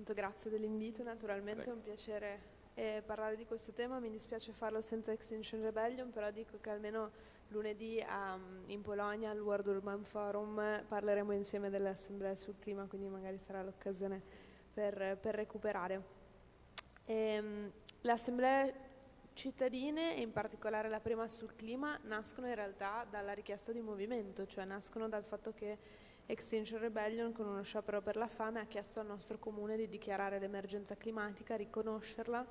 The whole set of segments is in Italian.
Intanto grazie dell'invito, naturalmente Prego. è un piacere eh, parlare di questo tema, mi dispiace farlo senza Extinction Rebellion, però dico che almeno lunedì um, in Polonia al World Urban Forum parleremo insieme dell'Assemblea sul clima, quindi magari sarà l'occasione per, per, recuperare. Ehm, L'Assemblea cittadine e in particolare la prima sul clima nascono in realtà dalla richiesta di movimento, cioè nascono dal fatto che Extinction Rebellion con uno sciopero per la fame ha chiesto al nostro comune di dichiarare l'emergenza climatica, riconoscerla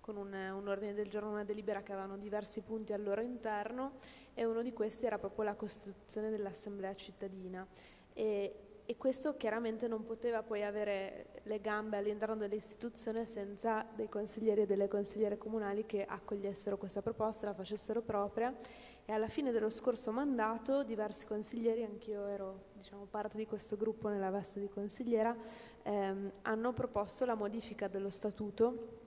con un, un, ordine del giorno, una delibera che avevano diversi punti al loro interno e uno di questi era proprio la costituzione dell'assemblea cittadina. E, e questo chiaramente non poteva poi avere le gambe all'interno dell'istituzione senza dei consiglieri e delle consigliere comunali che accogliessero questa proposta, la facessero propria. E alla fine dello scorso mandato diversi consiglieri, anch'io ero diciamo, parte di questo gruppo nella veste di consigliera, ehm, hanno proposto la modifica dello statuto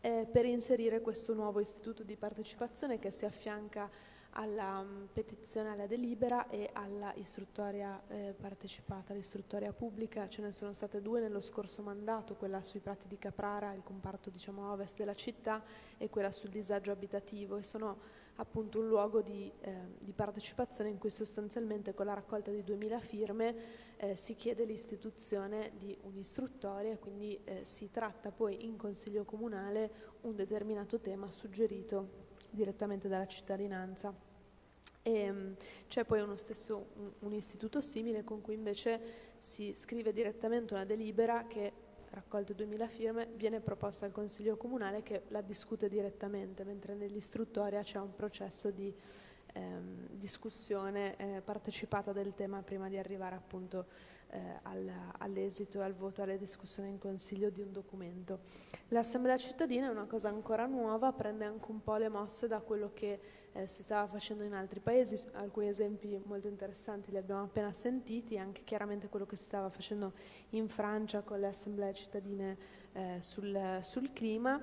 eh, per inserire questo nuovo istituto di partecipazione che si affianca alla um, petizione alla delibera e alla istruttoria eh, partecipata, l'istruttoria pubblica, ce ne sono state due nello scorso mandato, quella sui prati di Caprara, il comparto diciamo, ovest della città e quella sul disagio abitativo e sono appunto un luogo di, eh, di partecipazione in cui sostanzialmente con la raccolta di 2000 firme eh, si chiede l'istituzione di un'istruttoria e quindi eh, si tratta poi in consiglio comunale un determinato tema suggerito direttamente dalla cittadinanza. Ehm, c'è poi uno stesso, un, un istituto simile con cui invece si scrive direttamente una delibera che raccolte 2000 firme, viene proposta al Consiglio Comunale che la discute direttamente, mentre nell'istruttoria c'è un processo di ehm, discussione eh, partecipata del tema prima di arrivare appunto eh, al, all'esito e al voto, alle discussioni in Consiglio di un documento. L'Assemblea cittadina è una cosa ancora nuova, prende anche un po' le mosse da quello che eh, si stava facendo in altri paesi, alcuni esempi molto interessanti li abbiamo appena sentiti, anche chiaramente quello che si stava facendo in Francia con le assemblee cittadine eh, sul, sul, clima.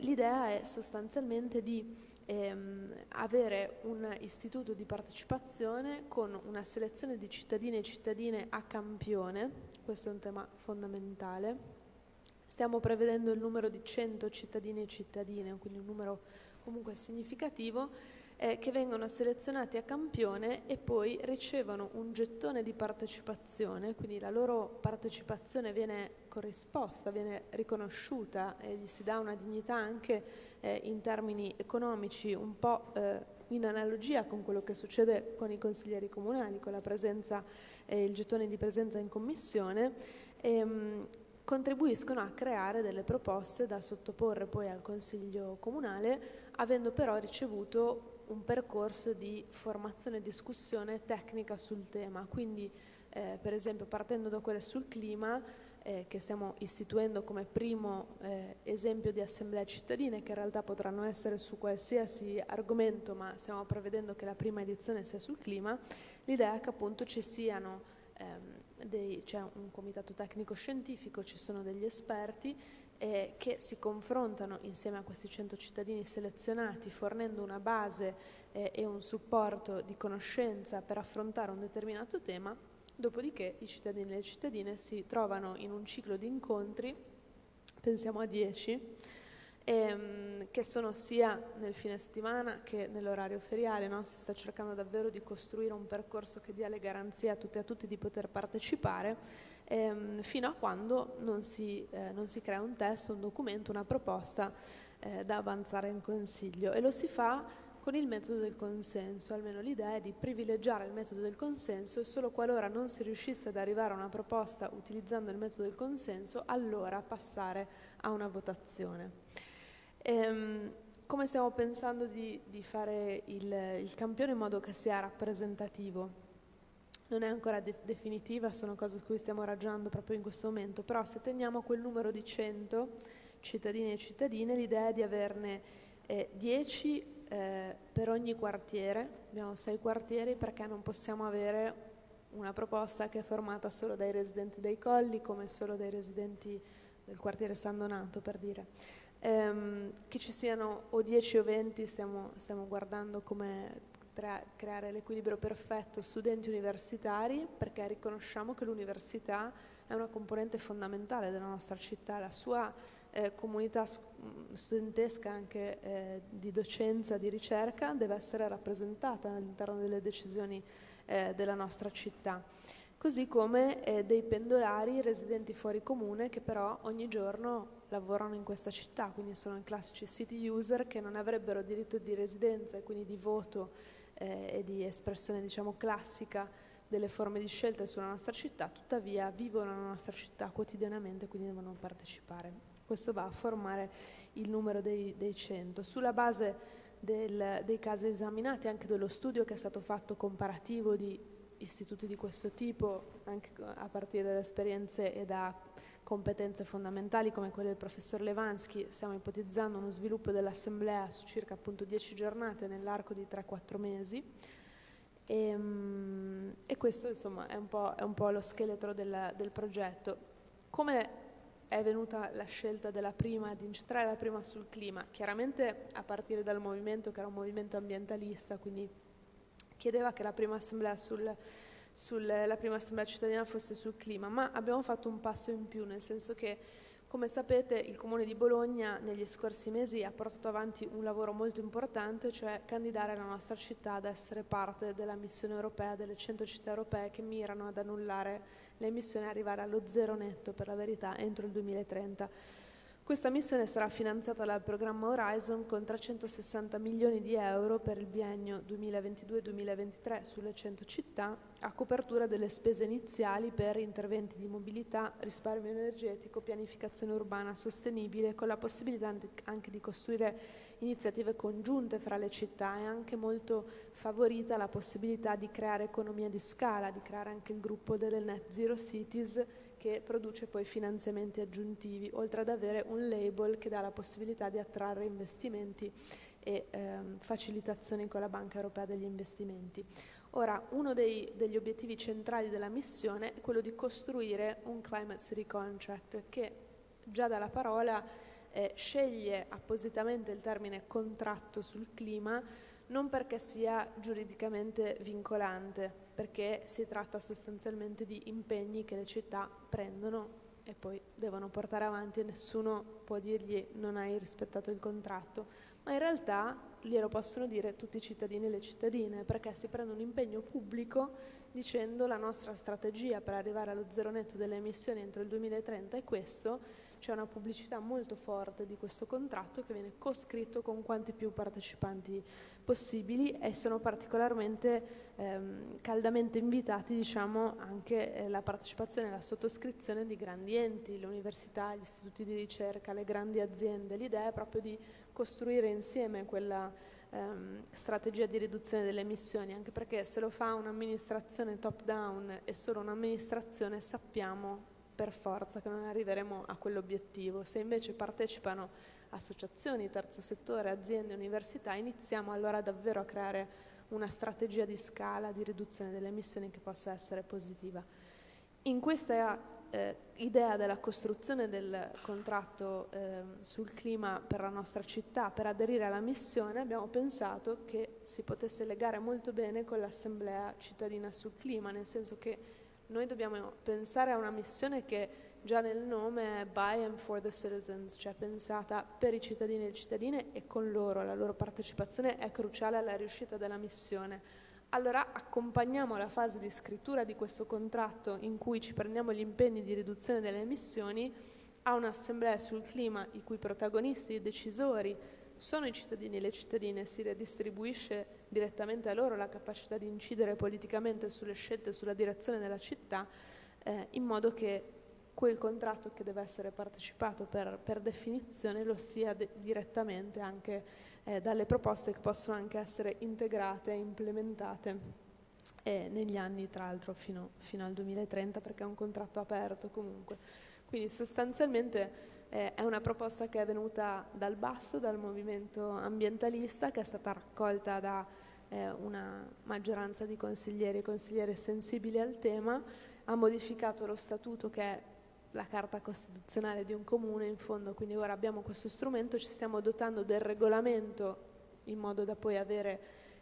l'idea è sostanzialmente di ehm, avere un istituto di partecipazione con una selezione di cittadini e cittadine a campione, questo è un tema fondamentale. Stiamo prevedendo il numero di 100 cittadini e cittadine, quindi un numero comunque significativo, eh, che vengono selezionati a campione e poi ricevono un gettone di partecipazione, quindi la loro partecipazione viene corrisposta, viene riconosciuta e gli si dà una dignità anche eh, in termini economici un po' eh, in analogia con quello che succede con i consiglieri comunali, con presenza, eh, il gettone di presenza in commissione. Ehm, contribuiscono a creare delle proposte da sottoporre poi al Consiglio Comunale, avendo però ricevuto un percorso di formazione e discussione tecnica sul tema. Quindi, eh, per esempio, partendo da quelle sul clima, eh, che stiamo istituendo come primo eh, esempio di assemblee cittadine, che in realtà potranno essere su qualsiasi argomento, ma stiamo prevedendo che la prima edizione sia sul clima, l'idea è che appunto ci siano ehm, c'è un comitato tecnico scientifico, ci sono degli esperti eh, che si confrontano insieme a questi 100 cittadini selezionati fornendo una base eh, e un supporto di conoscenza per affrontare un determinato tema, dopodiché i cittadini e le cittadine si trovano in un ciclo di incontri, pensiamo a 10, ehm, che sono sia nel fine settimana che nell'orario feriale, no? si sta cercando davvero di costruire un percorso che dia le garanzie a tutti e a tutti di poter partecipare ehm, fino a quando non si, eh, non si, crea un testo, un documento, una proposta eh, da avanzare in Consiglio e lo si fa con il metodo del consenso, almeno l'idea è di privilegiare il metodo del consenso e solo qualora non si riuscisse ad arrivare a una proposta utilizzando il metodo del consenso, allora passare a una votazione. Ehm, come stiamo pensando di, di fare il, il campione in modo che sia rappresentativo? Non è ancora de definitiva, sono cose su cui stiamo ragionando proprio in questo momento, però se teniamo quel numero di 100 cittadini e cittadine, l'idea è di averne eh, 10 eh, per ogni quartiere, abbiamo 6 quartieri perché non possiamo avere una proposta che è formata solo dai residenti dei colli come solo dai residenti del quartiere San Donato per dire. Ehm, che ci siano o 10 o 20 stiamo, stiamo guardando come creare l'equilibrio perfetto studenti universitari perché riconosciamo che l'università è una componente fondamentale della nostra città, la sua eh, comunità studentesca anche eh, di docenza, di ricerca deve essere rappresentata all'interno delle decisioni eh, della nostra città. Così come eh, dei pendolari residenti fuori comune che però ogni giorno lavorano in questa città, quindi sono i classici city user che non avrebbero diritto di residenza e quindi di voto eh, e di espressione diciamo classica delle forme di scelta sulla nostra città, tuttavia vivono nella nostra città quotidianamente, quindi devono partecipare. Questo va a formare il numero dei, dei 100. Sulla base del, dei casi esaminati, anche dello studio che è stato fatto comparativo di istituti di questo tipo, anche a partire da esperienze e da competenze fondamentali come quelle del professor Levansky, stiamo ipotizzando uno sviluppo dell'assemblea su circa appunto 10 giornate nell'arco di 3-4 mesi e, ehm, e, questo insomma è un po', è un po lo scheletro del, del, progetto. Come è venuta la scelta della prima, di incentrare la prima sul clima? Chiaramente a partire dal movimento che era un movimento ambientalista, quindi chiedeva che la prima assemblea, sul, sul, prima assemblea cittadina fosse sul clima, ma abbiamo fatto un passo in più, nel senso che come sapete il Comune di Bologna negli scorsi mesi ha portato avanti un lavoro molto importante, cioè candidare la nostra città ad essere parte della missione europea, delle 100 città europee che mirano ad annullare le emissioni e arrivare allo zero netto per la verità entro il 2030. Questa missione sarà finanziata dal programma Horizon con 360 milioni di euro per il biennio 2022-2023 sulle 100 città a copertura delle spese iniziali per interventi di mobilità, risparmio energetico, pianificazione urbana sostenibile con la possibilità anche di costruire iniziative congiunte fra le città. E anche molto favorita la possibilità di creare economia di scala, di creare anche il gruppo delle Net Zero Cities che produce poi finanziamenti aggiuntivi, oltre ad avere un label che dà la possibilità di attrarre investimenti e ehm, facilitazioni con la Banca Europea degli Investimenti. Ora, uno dei, degli obiettivi centrali della missione è quello di costruire un Climate City Contract che già dalla parola eh, sceglie appositamente il termine contratto sul clima non perché sia giuridicamente vincolante, perché si tratta sostanzialmente di impegni che le città prendono e poi devono portare avanti e nessuno può dirgli non hai rispettato il contratto, ma in realtà glielo possono dire tutti i cittadini e le cittadine perché si prende un impegno pubblico dicendo la nostra strategia per arrivare allo zero netto delle emissioni entro il 2030 è questo c'è una pubblicità molto forte di questo contratto che viene coscritto con quanti più partecipanti possibili e sono particolarmente ehm, caldamente invitati diciamo, anche eh, la partecipazione e la sottoscrizione di grandi enti, le università, gli istituti di ricerca, le grandi aziende. L'idea è proprio di costruire insieme quella ehm, strategia di riduzione delle emissioni, anche perché se lo fa un'amministrazione top down e solo un'amministrazione sappiamo per forza che non arriveremo a quell'obiettivo. Se invece partecipano associazioni, terzo settore, aziende, università, iniziamo allora davvero a creare una strategia di scala di riduzione delle emissioni che possa essere positiva. In questa eh, idea della costruzione del contratto eh, sul clima per la nostra città, per aderire alla missione, abbiamo pensato che si potesse legare molto bene con l'Assemblea cittadina sul clima, nel senso che noi dobbiamo pensare a una missione che già nel nome è by and for the citizens, cioè pensata per i cittadini e le cittadine e con loro, la loro partecipazione è cruciale alla riuscita della missione. Allora accompagniamo la fase di scrittura di questo contratto in cui ci prendiamo gli impegni di riduzione delle emissioni a un'assemblea sul clima i cui protagonisti e decisori sono i cittadini e le cittadine, si redistribuisce direttamente a loro la capacità di incidere politicamente sulle scelte, sulla direzione della città, eh, in modo che quel contratto che deve essere partecipato per, per definizione lo sia direttamente anche eh, dalle proposte che possono anche essere integrate e implementate eh, negli anni tra l'altro fino, fino al 2030 perché è un contratto aperto comunque. Quindi sostanzialmente eh, è una proposta che è venuta dal basso, dal movimento ambientalista, che è stata raccolta da eh, una maggioranza di consiglieri e consigliere sensibili al tema, ha modificato lo statuto che è la carta costituzionale di un comune in fondo, quindi ora abbiamo questo strumento, ci stiamo dotando del regolamento in modo da poi avere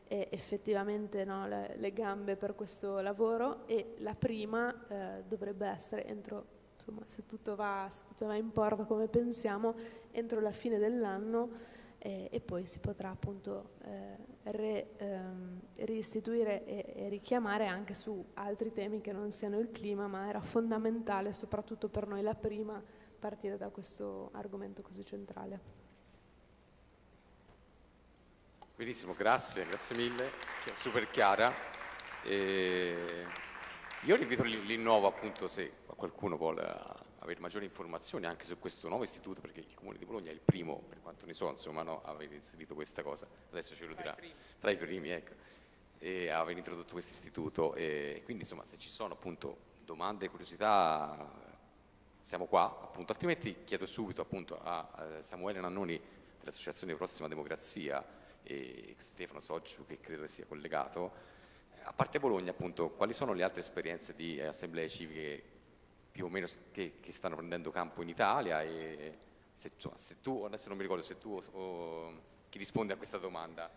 eh, effettivamente no, le, le, gambe per questo lavoro e la prima eh, dovrebbe essere entro, insomma, se tutto, va, se tutto va in porto come pensiamo, entro la fine dell'anno eh, e poi si potrà appunto eh, re, ehm, riistituire e, e, richiamare anche su altri temi che non siano il clima, ma era fondamentale soprattutto per noi la prima partire da questo argomento così centrale. Benissimo, grazie, grazie mille, super chiara. E io invito l'innovo appunto se qualcuno vuole avere maggiori informazioni anche su questo nuovo istituto, perché il Comune di Bologna è il primo, per quanto ne so, insomma, no, aver inserito questa cosa, adesso ce lo dirà, tra i primi, ecco, e aver introdotto questo istituto. E quindi, insomma, se ci sono appunto domande e curiosità, siamo qua, appunto, altrimenti chiedo subito appunto a Samuele Nannoni dell'Associazione Prossima Democrazia e Stefano Soggiu, che credo sia collegato, a parte Bologna, appunto, quali sono le altre esperienze di assemblee civiche più o meno che, che stanno prendendo campo in Italia e se, cioè, se, tu, adesso non mi ricordo se tu o, chi risponde a questa domanda.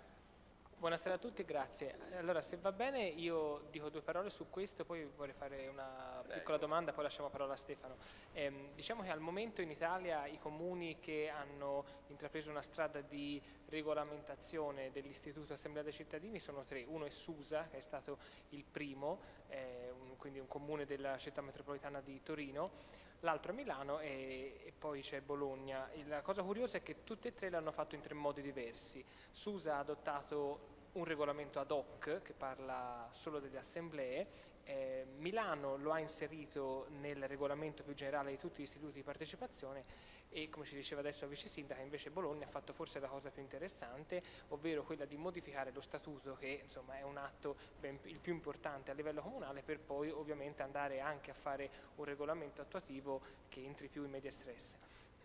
Buonasera a tutti, grazie. Allora, se va bene io dico due parole su questo, poi vorrei fare una Prego. piccola domanda, poi lasciamo la parola a Stefano. Eh, diciamo che al momento in Italia i comuni che hanno intrapreso una strada di regolamentazione dell'Istituto Assemblea dei Cittadini sono tre. Uno è Susa, che è stato il primo, eh, quindi un comune della città metropolitana di Torino, l'altro è Milano e, e poi c'è Bologna. La cosa curiosa è che tutti e tre l'hanno fatto in tre modi diversi. Susa ha adottato un regolamento ad hoc che parla solo delle assemblee, eh, Milano lo ha inserito nel regolamento più generale di tutti gli istituti di partecipazione e come ci diceva adesso la vice sindaca invece Bologna ha fatto forse la cosa più interessante ovvero quella di modificare lo statuto che insomma è un atto ben, il più importante a livello comunale per poi ovviamente andare anche a fare un regolamento attuativo che entri più in media stress.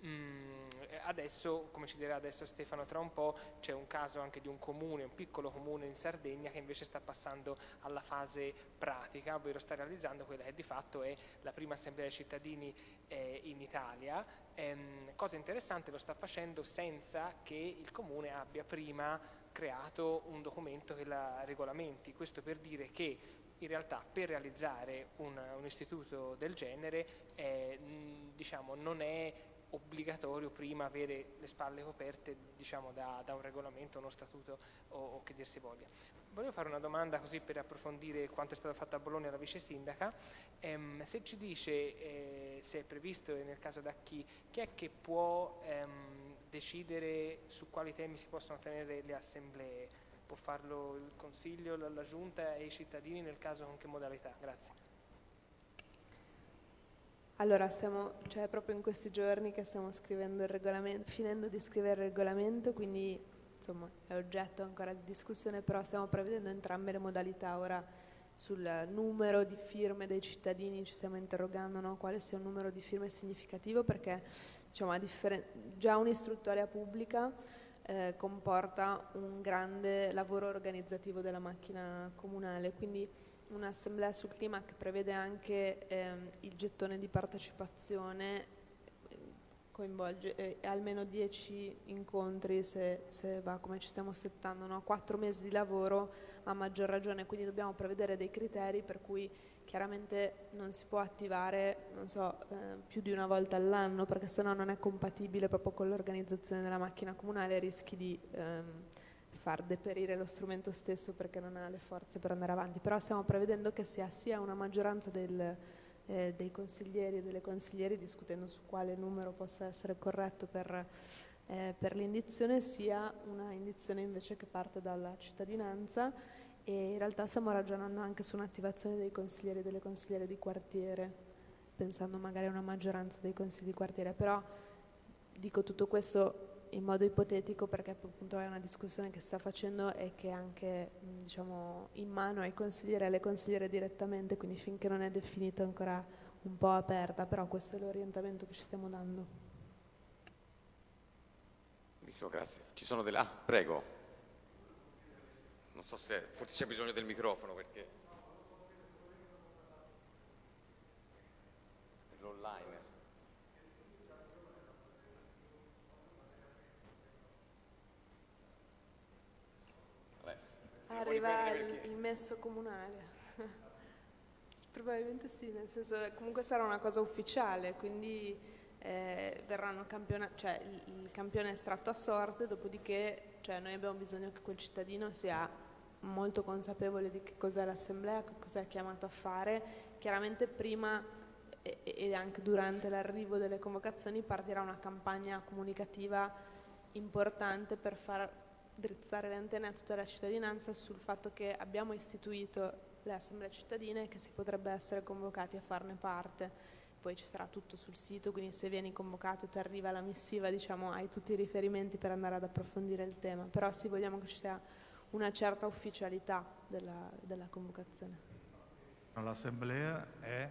Mm, adesso, come ci dirà adesso Stefano tra un po', c'è un caso anche di un comune, un piccolo comune in Sardegna che invece sta passando alla fase pratica, ovvero sta realizzando quella che di fatto è la prima assemblea dei cittadini eh, in Italia. Ehm, cosa interessante, lo sta facendo senza che il comune abbia prima creato un documento che la regolamenti, questo per dire che in realtà per realizzare un, un istituto del genere eh, diciamo, non è obbligatorio prima avere le spalle coperte diciamo, da, da, un regolamento, uno statuto o, o, che dir si voglia. Voglio fare una domanda così per approfondire quanto è stato fatto a Bologna la vice sindaca, ehm, se ci dice eh, se è previsto e nel caso da chi, chi è che può ehm, decidere su quali temi si possono tenere le assemblee? Può farlo il Consiglio, la, la Giunta e i cittadini nel caso con che modalità? Grazie. Allora, stiamo, cioè proprio in questi giorni che stiamo scrivendo il regolamento, finendo di scrivere il regolamento, quindi insomma è oggetto ancora di discussione, però stiamo prevedendo entrambe le modalità. Ora sul numero di firme dei cittadini ci stiamo interrogando no? quale sia un numero di firme significativo perché diciamo, già un'istruttoria pubblica eh, comporta un grande lavoro organizzativo della macchina comunale, quindi un'assemblea sul clima che prevede anche ehm, il gettone di partecipazione coinvolge eh, almeno 10 incontri se, se, va come ci stiamo settando, no? 4 mesi di lavoro a maggior ragione, quindi dobbiamo prevedere dei criteri per cui chiaramente non si può attivare so, eh, più di una volta all'anno perché sennò non è compatibile proprio con l'organizzazione della macchina comunale e rischi di ehm, far deperire lo strumento stesso perché non ha le forze per andare avanti, però stiamo prevedendo che sia sia una maggioranza del, eh, dei consiglieri e delle consiglieri discutendo su quale numero possa essere corretto per, eh, per l'indizione, sia una indizione invece che parte dalla cittadinanza. E in realtà stiamo ragionando anche su un'attivazione dei consiglieri e delle consigliere di quartiere, pensando magari a una maggioranza dei consigli di quartiere, però dico tutto questo in modo ipotetico perché appunto è una discussione che sta facendo e che è anche diciamo, in mano ai consiglieri e alle consigliere direttamente, quindi finché non è definita ancora un po' aperta, però questo è l'orientamento che ci stiamo dando. Benissimo, grazie. Ci sono delle... Ah, prego. Non so se... forse c'è bisogno del microfono perché... L'online. Arriva il, il messo comunale. Probabilmente sì, nel senso comunque sarà una cosa ufficiale, quindi eh, verranno campiona- cioè il, il, campione estratto a sorte, dopodiché cioè, noi abbiamo bisogno che quel cittadino sia molto consapevole di che cos'è l'assemblea, che cos'è chiamato a fare. Chiaramente prima e, e anche durante l'arrivo delle convocazioni partirà una campagna comunicativa importante per far drizzare le antenne a tutta la cittadinanza sul fatto che abbiamo istituito le assemblee cittadine e che si potrebbe essere convocati a farne parte. Poi ci sarà tutto sul sito, quindi se vieni convocato e ti arriva la missiva, diciamo, hai tutti i riferimenti per andare ad approfondire il tema. Però sì, vogliamo che ci sia una certa ufficialità della, della convocazione. L'assemblea è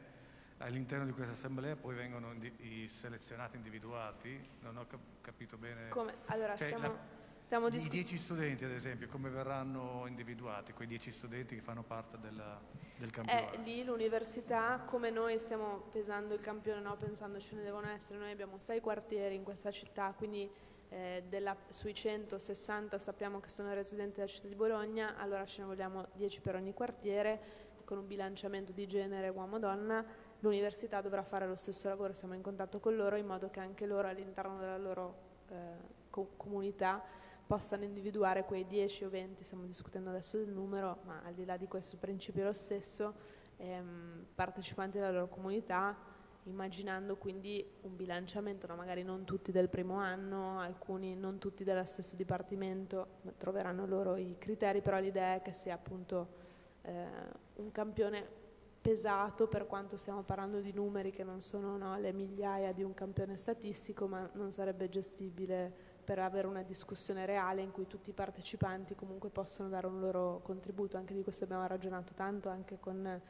all'interno di questa assemblea poi vengono i selezionati individuati, non ho capito bene. Come? Allora, cioè, stiamo, la, stiamo I dieci studenti, ad esempio, come verranno individuati, quei dieci studenti che fanno parte della, del campionato? Eh, lì l'università, come noi stiamo pesando il campione, no, pensando ce ne devono essere, noi abbiamo sei quartieri in questa città, quindi eh, della, sui 160 sappiamo che sono residenti della città di Bologna, allora ce ne vogliamo 10 per ogni quartiere, con un bilanciamento di genere uomo-donna, l'università dovrà fare lo stesso lavoro, siamo in contatto con loro in modo che anche loro all'interno della loro eh, co- comunità possano individuare quei 10 o 20, stiamo discutendo adesso del numero, ma al di là di questo principio lo stesso, ehm, partecipanti della loro comunità, immaginando quindi un bilanciamento, no? magari non tutti del primo anno, alcuni non tutti dello stesso dipartimento, troveranno loro i criteri, però l'idea è che sia appunto eh, un campione pesato per quanto stiamo parlando di numeri che non sono no, le migliaia di un campione statistico, ma non sarebbe gestibile per avere una discussione reale in cui tutti i partecipanti comunque possono dare un loro contributo. Anche di questo abbiamo ragionato tanto anche con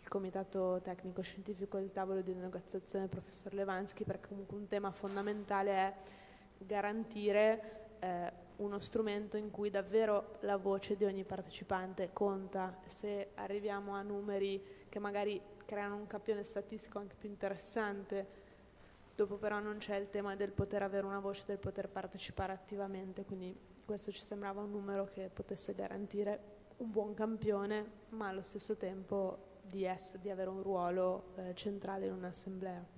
il comitato tecnico scientifico del tavolo di negoziazione del professor Levansky, perché comunque un tema fondamentale è garantire eh, uno strumento in cui davvero la voce di ogni partecipante conta. Se arriviamo a numeri che magari creano un campione statistico anche più interessante, Dopo però non c'è il tema del poter avere una voce, del poter partecipare attivamente, quindi questo ci sembrava un numero che potesse garantire un buon campione, ma allo stesso tempo di, essere, di avere un ruolo eh, centrale in un'assemblea.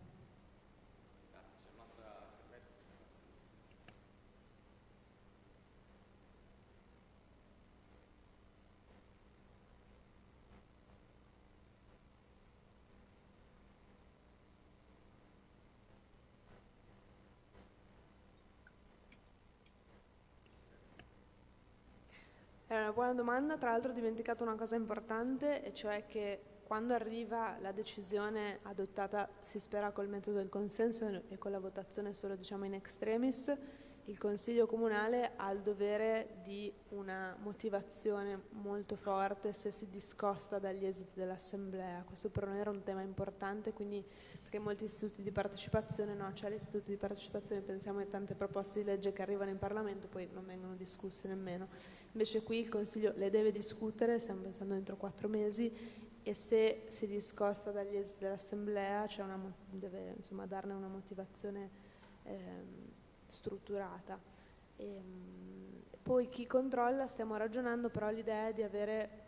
È una buona domanda, tra l'altro ho dimenticato una cosa importante, e cioè che quando arriva la decisione adottata, si spera col metodo del consenso e con la votazione solo diciamo in extremis, il Consiglio Comunale ha il dovere di una motivazione molto forte se si discosta dagli esiti dell'Assemblea. Questo per noi era un tema importante, quindi perché molti istituti di partecipazione, no, c'è l'istituto di partecipazione, pensiamo a tante proposte di legge che arrivano in Parlamento, poi non vengono discusse nemmeno. Invece qui il Consiglio le deve discutere, stiamo pensando entro quattro mesi, e se si discosta dagli esiti dell'Assemblea deve insomma, darne una motivazione ehm, strutturata. E, ehm, poi chi controlla, stiamo ragionando, però l'idea è di avere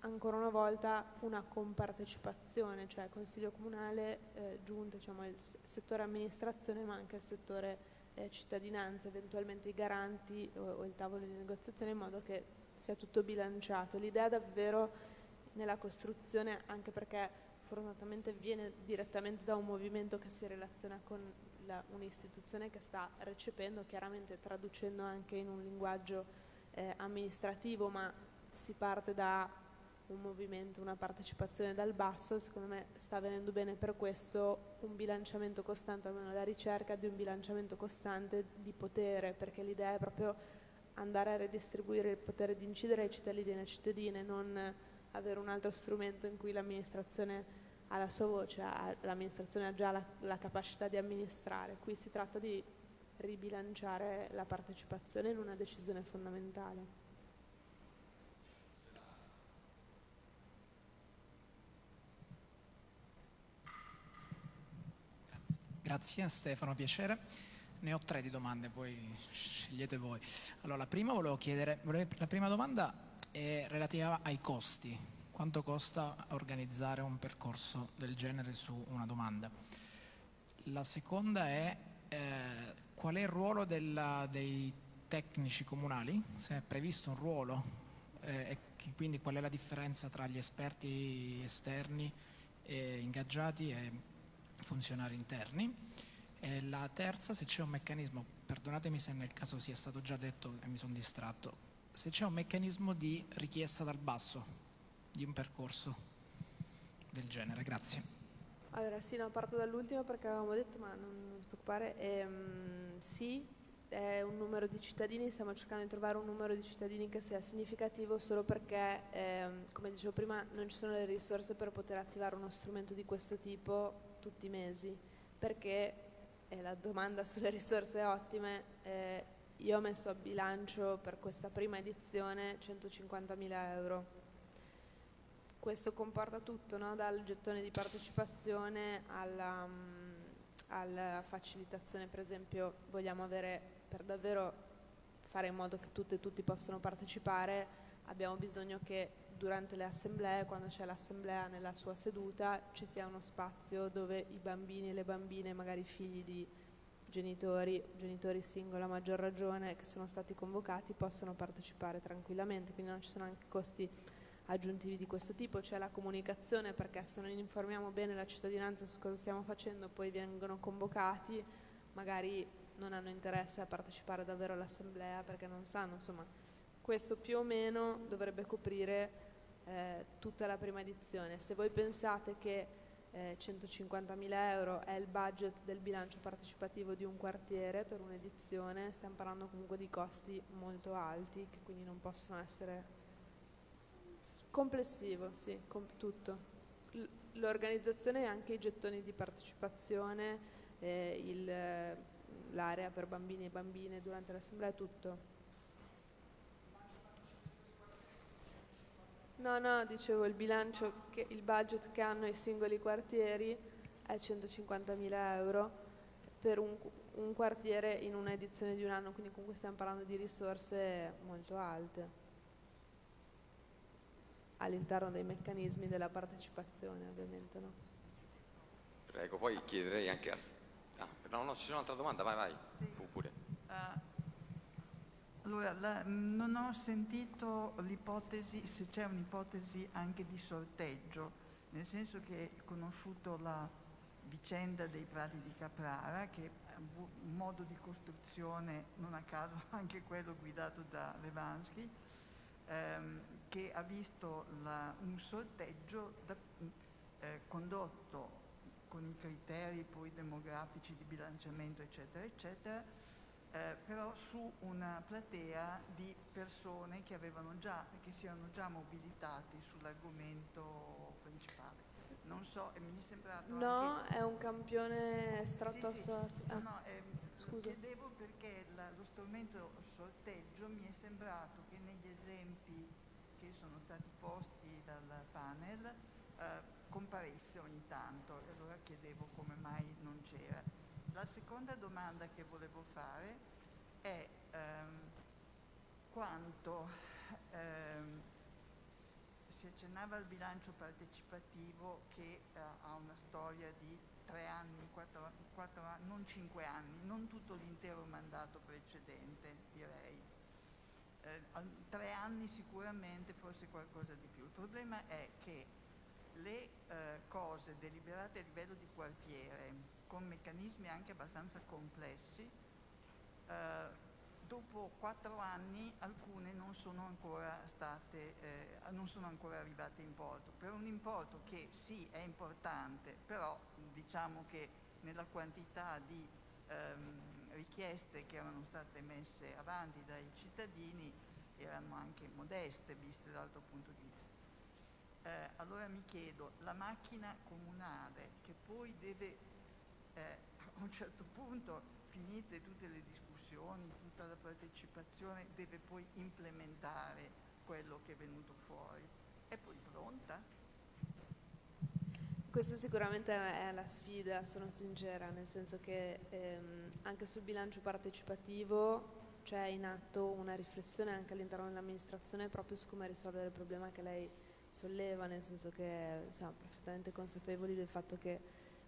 ancora una volta una compartecipazione, cioè Consiglio Comunale, eh, giunta, diciamo, il settore amministrazione ma anche il settore eh, cittadinanza, eventualmente i garanti o, o, il tavolo di negoziazione in modo che sia tutto bilanciato. L'idea davvero nella costruzione, anche perché fortunatamente viene direttamente da un movimento che si relaziona con un'istituzione che sta recependo, chiaramente traducendo anche in un linguaggio eh, amministrativo, ma si parte da un movimento, una partecipazione dal basso, secondo me sta venendo bene per questo un bilanciamento costante, almeno la ricerca di un bilanciamento costante di potere, perché l'idea è proprio andare a redistribuire il potere di incidere ai cittadini e alle cittadine, non avere un altro strumento in cui l'amministrazione ha la sua voce, l'amministrazione ha già la, la capacità di amministrare. Qui si tratta di ribilanciare la partecipazione in una decisione fondamentale. Grazie Stefano, piacere. ne ho tre di domande, poi scegliete voi. Allora, la prima chiedere, la prima domanda è relativa ai costi. Quanto costa organizzare un percorso del genere su una domanda? La seconda è eh, qual è il ruolo della, dei tecnici comunali? Se è previsto un ruolo eh, e quindi qual è la differenza tra gli esperti esterni e ingaggiati e funzionari interni? E la terza, se c'è un meccanismo, perdonatemi se nel caso sia stato già detto e mi sono distratto, se c'è un meccanismo di richiesta dal basso di un percorso del genere. Grazie. Allora sì, no, parto dall'ultimo perché avevamo detto, ma non, non ti preoccupare, ehm, sì, è un numero di cittadini, stiamo cercando di trovare un numero di cittadini che sia significativo solo perché, ehm, come dicevo prima, non ci sono le risorse per poter attivare uno strumento di questo tipo tutti i mesi, perché e la domanda sulle risorse ottime, eh, io ho messo a bilancio per questa prima edizione 150.000 euro. Questo comporta tutto, no? dal gettone di partecipazione alla, um, alla facilitazione, per esempio vogliamo avere per davvero fare in modo che tutte e tutti possano partecipare, abbiamo bisogno che durante le assemblee, quando c'è l'assemblea nella sua seduta, ci sia uno spazio dove i bambini e le bambine, magari figli di genitori, genitori singoli a maggior ragione, che sono stati convocati, possono partecipare tranquillamente, quindi non ci sono anche costi aggiuntivi di questo tipo, c'è la comunicazione perché se non informiamo bene la cittadinanza su cosa stiamo facendo, poi vengono convocati, magari non hanno interesse a partecipare davvero all'assemblea perché non sanno, insomma, questo più o meno dovrebbe coprire eh, tutta la prima edizione. Se voi pensate che eh, 150.000 euro è il budget del bilancio partecipativo di un quartiere per un'edizione, stiamo parlando comunque di costi molto alti che quindi non possono essere complessivo, sì, com tutto. L'organizzazione e anche i gettoni di partecipazione, eh, l'area per bambini e bambine durante l'assemblea, tutto. No, no, dicevo il bilancio, che, il budget che hanno i singoli quartieri è 150.000 euro per un, un quartiere in una edizione di un anno, quindi comunque stiamo parlando di risorse molto alte all'interno dei meccanismi della partecipazione ovviamente. No? Prego, poi chiederei anche a... Ah, no, no, c'è un'altra domanda, vai, vai, sì. pure. Uh, allora, la, non ho sentito l'ipotesi, se c'è un'ipotesi anche di sorteggio, nel senso che ho conosciuto la vicenda dei prati di Caprara, che è un modo di costruzione, non a caso anche quello guidato da Levansky, ehm, che ha visto la, un sorteggio da, eh, condotto con i criteri poi demografici di bilanciamento, eccetera, eccetera, eh, però su una platea di persone che, già, che si erano già mobilitati sull'argomento principale. Non so, mi è sembrato No, anche... è un campione estratto sì, sì. a No, no, eh, Scusa. chiedevo perché la, lo strumento sorteggio mi è sembrato che negli esempi che sono stati posti dal panel eh, comparesse ogni tanto e allora chiedevo come mai non c'era. La seconda domanda che volevo fare è ehm, quanto ehm, si accennava al bilancio partecipativo che eh, ha una storia di tre anni, quattro, quattro non cinque anni, non tutto l'intero mandato precedente direi. Eh, tre anni sicuramente, forse qualcosa di più. Il problema è che le eh, cose deliberate a livello di quartiere con meccanismi anche abbastanza complessi, eh, dopo quattro anni alcune non sono ancora state, eh, non sono ancora arrivate in porto, per un importo che sì è importante, però diciamo che nella quantità di ehm, richieste che erano state messe avanti dai cittadini erano anche modeste viste dall'altro punto di vista. Eh, allora mi chiedo, la macchina comunale che poi deve eh, a un certo punto, finite tutte le discussioni, tutta la partecipazione, deve poi implementare quello che è venuto fuori. È poi pronta? Questa sicuramente è la sfida, sono sincera, nel senso che ehm, anche sul bilancio partecipativo c'è in atto una riflessione anche all'interno dell'amministrazione proprio su come risolvere il problema che lei solleva, nel senso che siamo perfettamente consapevoli del fatto che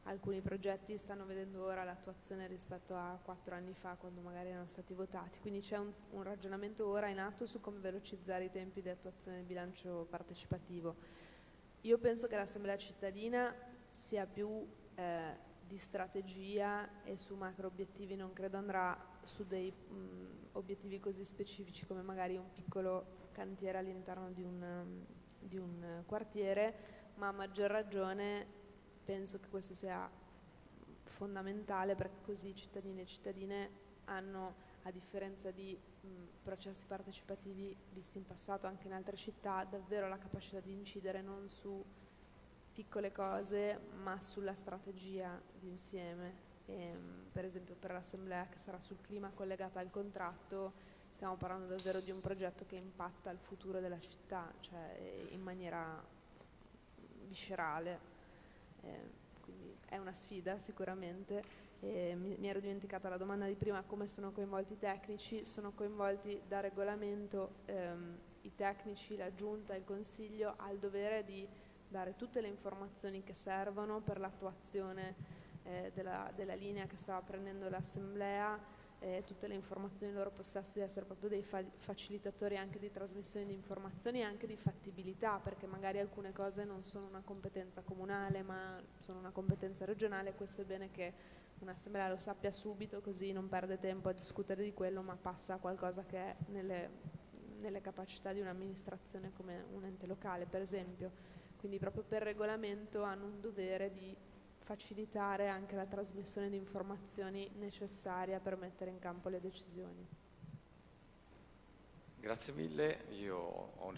alcuni progetti stanno vedendo ora l'attuazione rispetto a quattro anni fa quando magari erano stati votati, quindi c'è un, un ragionamento ora in atto su come velocizzare i tempi di attuazione del bilancio partecipativo. Io penso che l'Assemblea cittadina sia più eh, di strategia e su macro obiettivi, non credo andrà su dei mh, obiettivi così specifici come magari un piccolo cantiere all'interno di un, di un quartiere, ma a maggior ragione penso che questo sia fondamentale perché così i cittadini e cittadine hanno, a differenza di mh, processi partecipativi visti in passato anche in altre città, davvero la capacità di incidere non su piccole cose ma sulla strategia d'insieme. per esempio per l'assemblea che sarà sul clima collegata al contratto stiamo parlando davvero di un progetto che impatta il futuro della città, cioè in maniera viscerale. Eh, quindi è una sfida sicuramente. Eh, mi, mi, ero dimenticata la domanda di prima, come sono coinvolti i tecnici? Sono coinvolti da regolamento ehm, i tecnici, la giunta, il consiglio ha il dovere di dare tutte le informazioni che servono per l'attuazione eh, della, della linea che stava prendendo l'assemblea eh, tutte le informazioni in loro possesso, di essere proprio dei fa facilitatori anche di trasmissione di informazioni e anche di fattibilità, perché magari alcune cose non sono una competenza comunale ma sono una competenza regionale, questo è bene che un'assemblea lo sappia subito così non perde tempo a discutere di quello ma passa a qualcosa che è nelle, nelle capacità di un'amministrazione come un ente locale per esempio, quindi proprio per regolamento hanno un dovere di facilitare anche la trasmissione di informazioni necessaria per mettere in campo le decisioni. Grazie mille, io ho